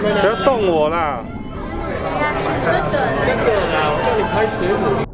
不要动我啦！这个啦，我叫你拍水母。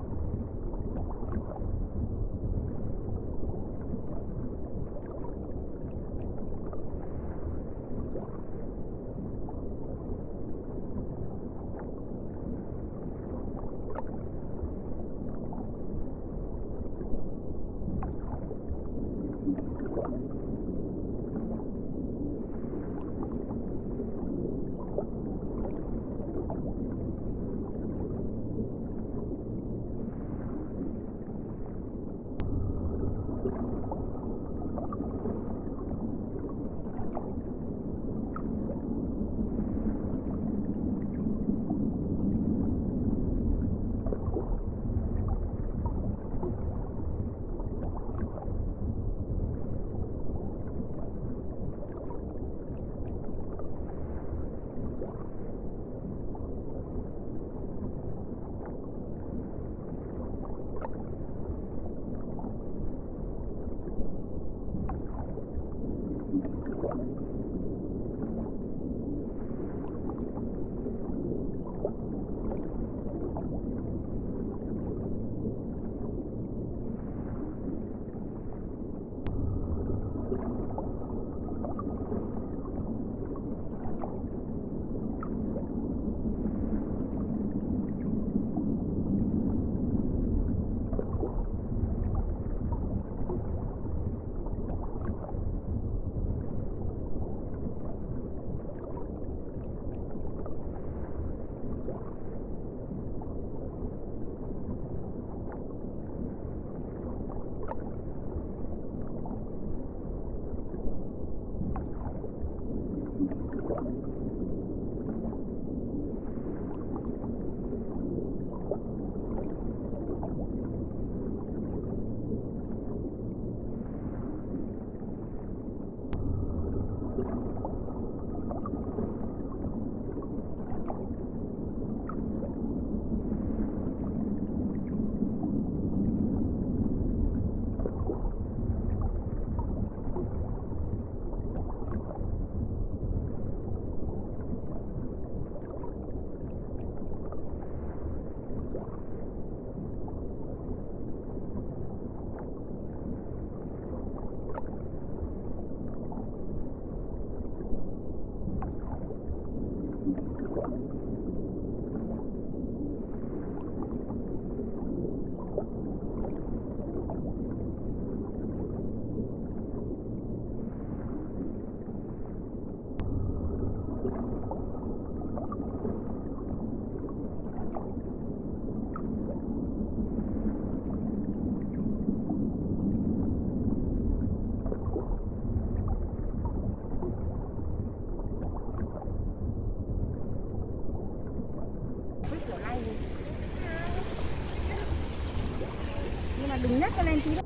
Nhưng mà đừng nhắc cho lên tí